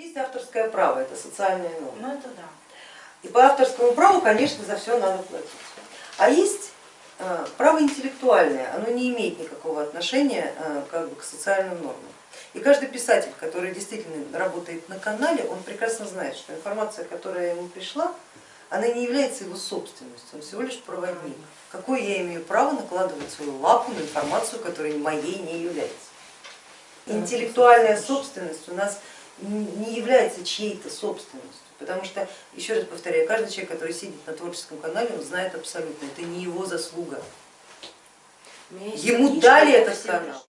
Есть авторское право, это социальная норма. Ну это да. И по авторскому праву, конечно, за все надо платить. А есть э, право интеллектуальное, оно не имеет никакого отношения э, как бы, к социальным нормам. И каждый писатель, который действительно работает на канале, он прекрасно знает, что информация, которая ему пришла, она не является его собственностью, он всего лишь проводник. Какое я имею право накладывать свою лапу на информацию, которая моей не является? Интеллектуальная собственность у нас не является чьей-то собственностью, потому что, еще раз повторяю, каждый человек, который сидит на творческом канале, он знает абсолютно, это не его заслуга. Ему дали этот канал.